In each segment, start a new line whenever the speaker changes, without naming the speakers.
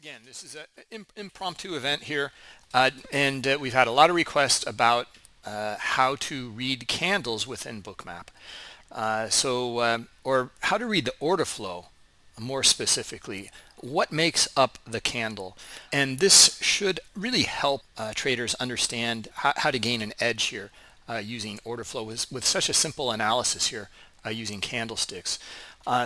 again, this is an impromptu event here, uh, and uh, we've had a lot of requests about uh, how to read candles within Bookmap. Uh, so, um, or how to read the order flow more specifically. What makes up the candle? And this should really help uh, traders understand how, to gain an edge here uh, using order flow with, with such a simple analysis here using candlesticks.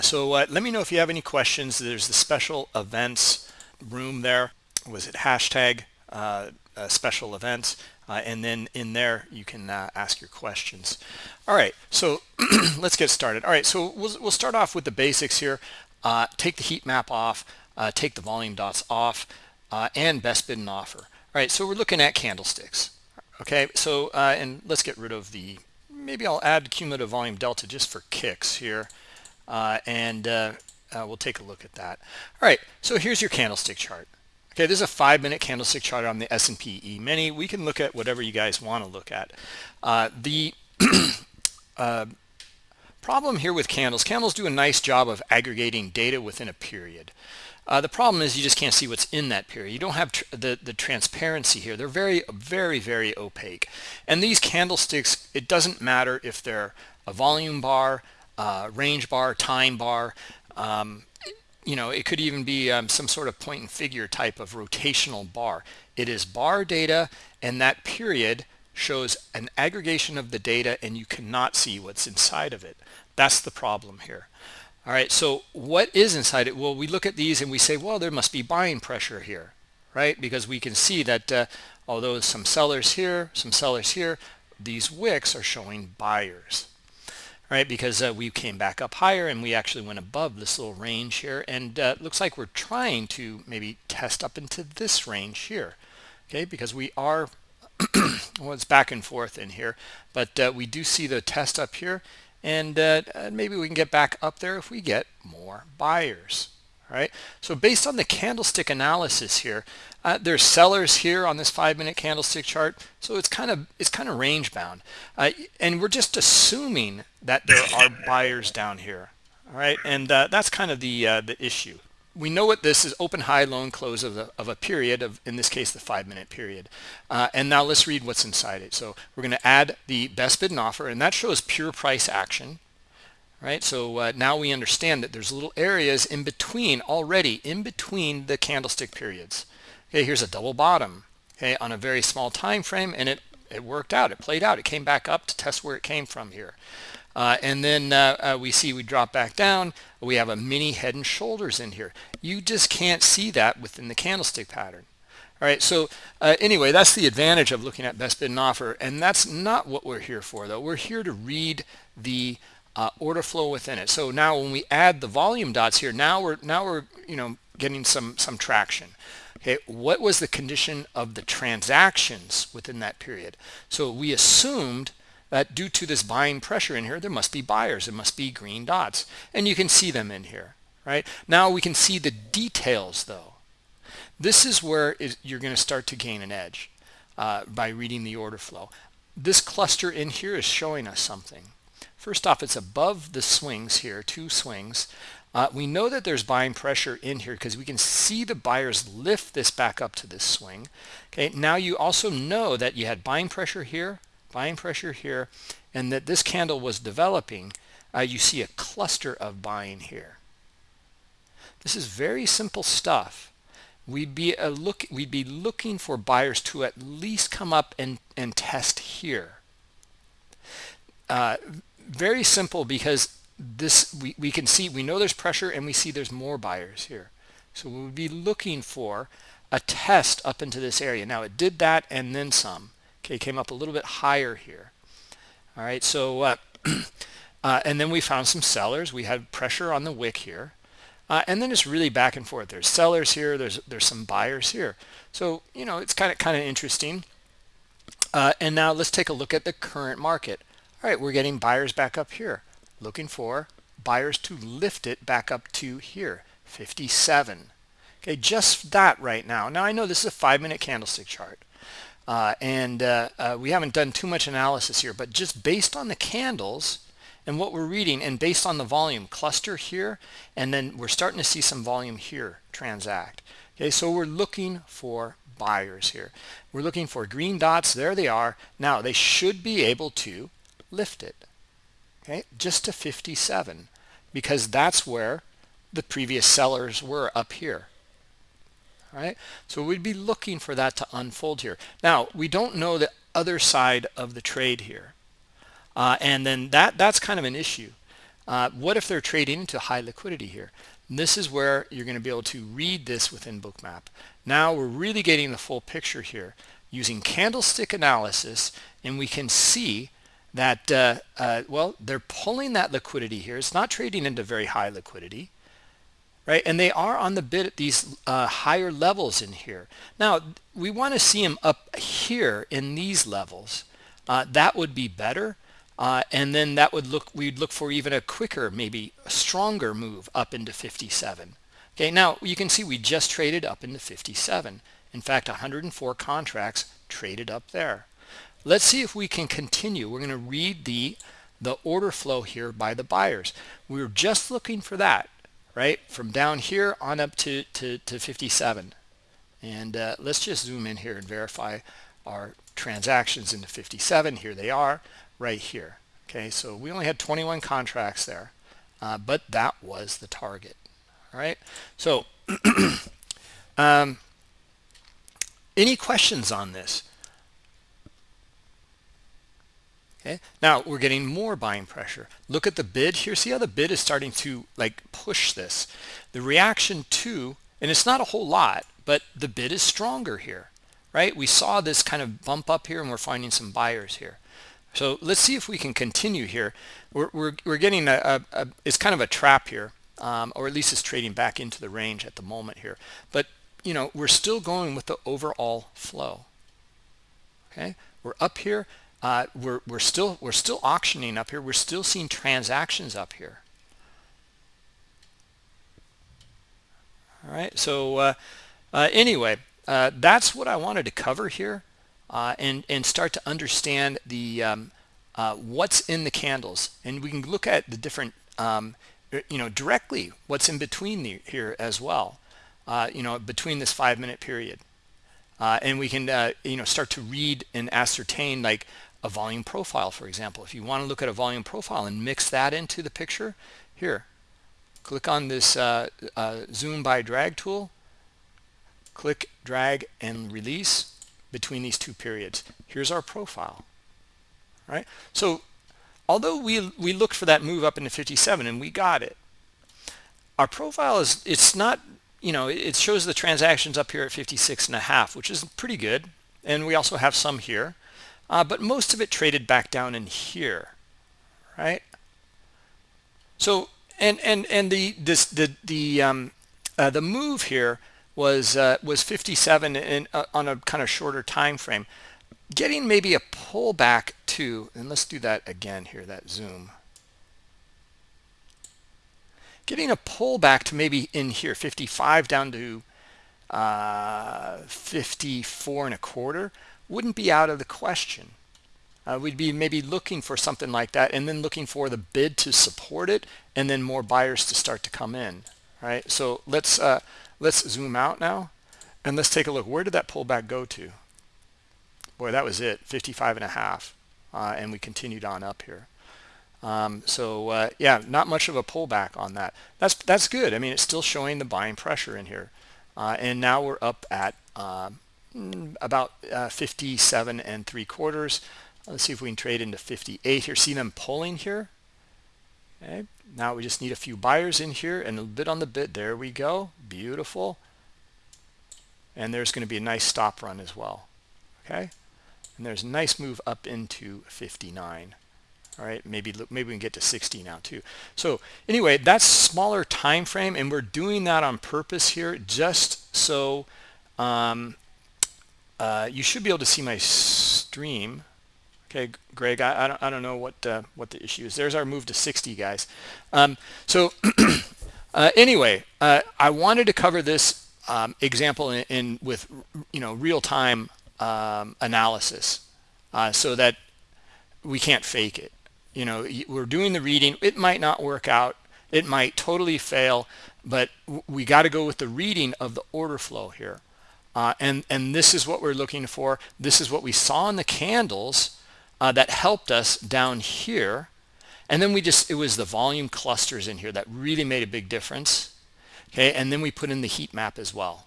so let me know if you have any questions. There's the special events room there. Was it hashtag uh, uh, special events uh, and then in there you can uh, ask your questions. All right so let's get started. All right so we'll, we'll start off with the basics here. Uh, take the heat map off uh, take the volume dots off and best bid and offer. All right so we're looking at candlesticks. Okay so and let's get rid of the maybe I'll add cumulative volume delta just for kicks here. And uh, we'll take a look at that. All right so here's your candlestick chart. Okay this is a five minute candlestick chart on the S&P E-mini we can look at whatever you guys want to look at. Uh, the uh, problem here with candles candles do a nice job of aggregating data within a period. Uh, the problem is you just can't see what's in that period. You don't have the the transparency here. They're very very very opaque. And these candlesticks it doesn't matter if they're a volume bar uh, range bar time bar um, you know, it could even be um, some sort of point and figure type of rotational bar. It is bar data and that period shows an aggregation of the data and you cannot see what's inside of it. That's the problem here. All right, so what is inside it? Well, we look at these and we say, well, there must be buying pressure here, right? Because we can see that uh, although some sellers here, some sellers here, these wicks are showing buyers right? Because uh, we came back up higher and we actually went above this little range here. And uh, looks like we're trying to maybe test up into this range here, okay? Because we are, well, it's back and forth in here, but uh, we do see the test up here. And uh, maybe we can get back up there if we get more buyers, all right? So based on the candlestick analysis here, uh, there's sellers here on this five minute candlestick chart. So it's kind of it's kind of range bound. Uh, and we're just assuming that there are buyers down here. All right. And uh, that's kind of the uh, the issue. We know what this is open high loan close of, the, of a period of in this case the five minute period. Uh, and now let's read what's inside it. So we're going to add the best bid and offer and that shows pure price action right? So uh, now we understand that there's little areas in between already in between the candlestick periods. Okay here's a double bottom okay on a very small time frame and it it worked out. It played out. It came back up to test where it came from here. Uh, and then uh, uh, we see we drop back down. We have a mini head and shoulders in here. You just can't see that within the candlestick pattern all right? So uh, anyway that's the advantage of looking at best bid and offer and that's not what we're here for though. We're here to read the uh, order flow within it. So now when we add the volume dots here now we're now we're you know getting some some traction. Okay what was the condition of the transactions within that period? So we assumed that due to this buying pressure in here there must be buyers there must be green dots. And you can see them in here right? Now we can see the details though. This is where you're going to start to gain an edge uh, by reading the order flow. This cluster in here is showing us something first off it's above the swings here two swings uh, we know that there's buying pressure in here because we can see the buyers lift this back up to this swing. Okay, now you also know that you had buying pressure here, buying pressure here, and that this candle was developing. Uh, you see a cluster of buying here. This is very simple stuff. We'd be a look. We'd be looking for buyers to at least come up and and test here. Uh, very simple because this we, we can see we know there's pressure and we see there's more buyers here. So we would be looking for a test up into this area. Now it did that and then some. Okay came up a little bit higher here. All right so uh, uh, and then we found some sellers. We had pressure on the wick here. Uh, and then it's really back and forth. There's sellers here. There's there's some buyers here. So you know it's kind of kind of interesting. Uh, and now let's take a look at the current market all right we're getting buyers back up here. Looking for buyers to lift it back up to here. 57 okay just that right now. Now I know this is a five minute candlestick chart uh, and uh, uh, we haven't done too much analysis here but just based on the candles and what we're reading and based on the volume cluster here and then we're starting to see some volume here transact. Okay so we're looking for buyers here. We're looking for green dots. There they are. Now they should be able to lift it. Okay? Just to 57 because that's where the previous sellers were up here. All right so we'd be looking for that to unfold here. Now we don't know the other side of the trade here. Uh, and then that that's kind of an issue. Uh, what if they're trading into high liquidity here? And this is where you're going to be able to read this within bookmap. Now we're really getting the full picture here using candlestick analysis and we can see that uh, uh, well they're pulling that liquidity here. It's not trading into very high liquidity right? And they are on the bid at these uh, higher levels in here. Now we want to see them up here in these levels. Uh, that would be better uh, and then that would look we'd look for even a quicker maybe a stronger move up into 57 okay now you can see we just traded up into 57 in fact 104 contracts traded up there let's see if we can continue. We're going to read the the order flow here by the buyers. We were just looking for that right? From down here on up to to, to 57 and uh, let's just zoom in here and verify our transactions into 57 here they are right here. Okay so we only had 21 contracts there uh, but that was the target all right? So um, any questions on this okay? Now we're getting more buying pressure. Look at the bid here. See how the bid is starting to like push this. The reaction to and it's not a whole lot but the bid is stronger here right? We saw this kind of bump up here and we're finding some buyers here. So let's see if we can continue here. We're, we're, we're getting a, a, a, it's kind of a trap here um, or at least it's trading back into the range at the moment here. But you know we're still going with the overall flow. Okay? We're up here uh, we're, we're still we're still auctioning up here. We're still seeing transactions up here. All right so uh, uh, anyway uh, that's what I wanted to cover here uh, and and start to understand the um, uh, what's in the candles. And we can look at the different um, you know directly what's in between the, here as well you know between this five minute period. Uh, and we can uh, you know start to read and ascertain like a volume profile, for example. If you want to look at a volume profile and mix that into the picture, here, click on this uh, uh, zoom by drag tool, click, drag, and release between these two periods. Here's our profile, right? So although we, we looked for that move up into 57 and we got it, our profile is, it's not, you know, it shows the transactions up here at 56 and a half, which is pretty good. And we also have some here uh, but most of it traded back down in here right? So and and and the this the the um uh, the move here was uh, was 57 in uh, on a kind of shorter time frame. Getting maybe a pullback to and let's do that again here that zoom. Getting a pullback to maybe in here 55 down to uh 54 and a quarter wouldn't be out of the question. Uh, we'd be maybe looking for something like that and then looking for the bid to support it and then more buyers to start to come in right? So let's uh, let's zoom out now and let's take a look. Where did that pullback go to? Boy that was it 55 and a half uh, and we continued on up here. Um, so uh, yeah not much of a pullback on that. That's that's good. I mean it's still showing the buying pressure in here. Uh, and now we're up at um, about uh, 57 and three quarters. Let's see if we can trade into 58 here. See them pulling here. Okay. Now we just need a few buyers in here and a bit on the bid. There we go. Beautiful. And there's going to be a nice stop run as well. Okay. And there's a nice move up into 59. All right, maybe maybe we can get to 60 now too. So anyway, that's smaller time frame, and we're doing that on purpose here, just so um, uh, you should be able to see my stream. Okay, Greg, I, I, don't, I don't know what uh, what the issue is. There's our move to 60, guys. Um, so uh, anyway, uh, I wanted to cover this um, example in, in, with you know real-time um, analysis uh, so that we can't fake it. You know, we're doing the reading. It might not work out. it might totally fail but we got to go with the reading of the order flow here uh, and and this is what we're looking for. This is what we saw in the candles uh, that helped us down here. And then we just it was the volume clusters in here that really made a big difference. Okay and then we put in the heat map as well.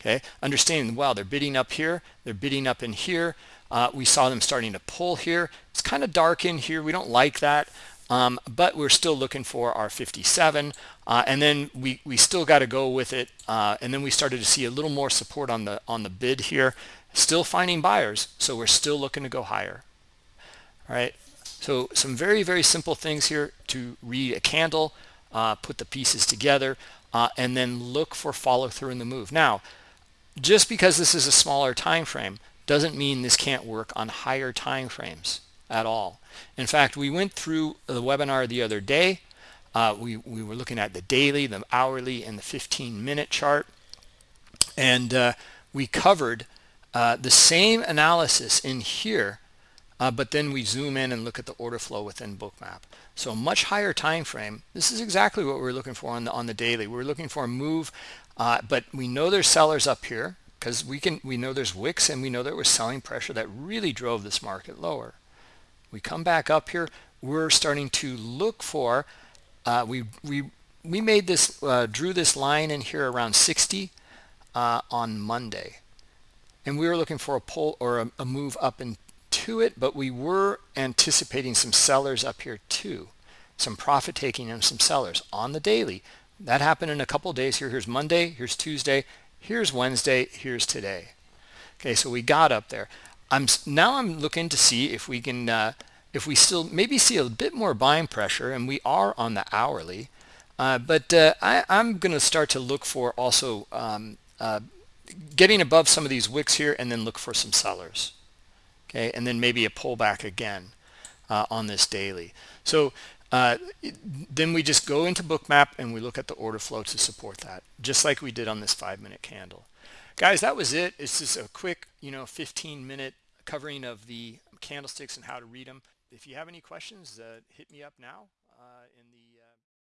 Okay understanding well they're bidding up here they're bidding up in here. Uh, we saw them starting to pull here. It's kind of dark in here. We don't like that um, but we're still looking for our 57 uh, and then we we still got to go with it uh, and then we started to see a little more support on the on the bid here. Still finding buyers so we're still looking to go higher. All right? So some very very simple things here to read a candle uh, put the pieces together uh, and then look for follow through in the move. Now just because this is a smaller time frame doesn't mean this can't work on higher time frames at all. In fact we went through the webinar the other day. Uh, we, we were looking at the daily the hourly and the 15 minute chart. And uh, we covered uh, the same analysis in here uh, but then we zoom in and look at the order flow within bookmap. So much higher time frame. This is exactly what we're looking for on the on the daily. We're looking for a move uh, but we know there's sellers up here because we can we know there's wicks and we know there was selling pressure that really drove this market lower we come back up here we're starting to look for uh, we we we made this uh, drew this line in here around 60 uh, on Monday. And we were looking for a pull or a, a move up into it but we were anticipating some sellers up here too. Some profit taking and some sellers on the daily. That happened in a couple days here. Here's monday here's tuesday here's wednesday here's today. Okay so we got up there i'm now i'm looking to see if we can uh, if we still maybe see a bit more buying pressure and we are on the hourly. Uh, but uh, I, am going to start to look for also um, uh, getting above some of these wicks here and then look for some sellers okay? And then maybe a pullback again uh, on this daily. So uh, then we just go into bookmap and we look at the order flow to support that just like we did on this five minute candle guys that was it. It's just a quick you know 15 minute covering of the candlesticks and how to read them if you have any questions uh, hit me up now uh, in the